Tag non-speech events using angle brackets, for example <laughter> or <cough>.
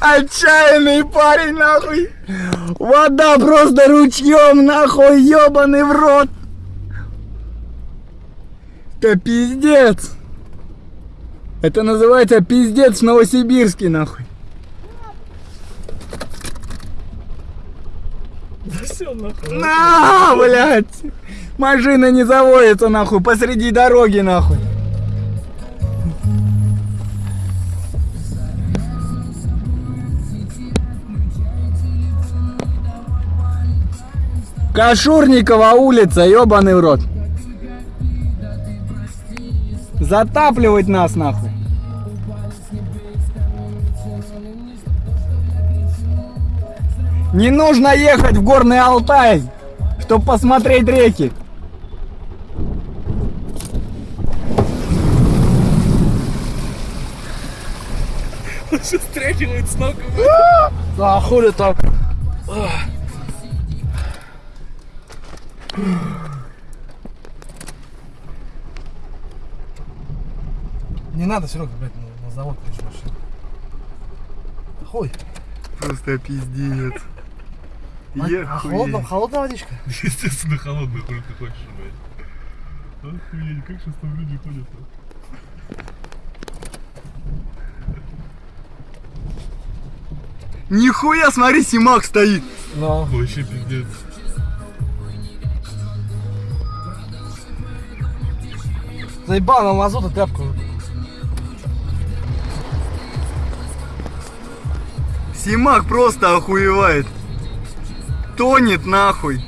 Отчаянный парень, нахуй. Вода просто ручьем, нахуй, ебаный в рот. Это пиздец. Это называется пиздец в Новосибирске, нахуй. Все нахуй. На, блядь. Машина не заводится, нахуй, посреди дороги, нахуй. Кашурникова улица, ебаный в рот. Затапливать нас, нахуй. Не нужно ехать в Горный Алтай, чтобы посмотреть реки. Он сейчас стряхивает с ног. А хули так? Не надо, Серега, блядь, на, на завод лишь машину. Хуй. Просто пиздец. <laughs> А холодная, холодная водичка? <laughs> Естественно, холодный, хули ты хочешь, блядь. Охуеть, как сейчас там люди ходят -то? Нихуя, смотри, Симак стоит. Ну. Вообще пиздец. Заебал на мазута тряпку. Симак просто охуевает. Тонет нахуй.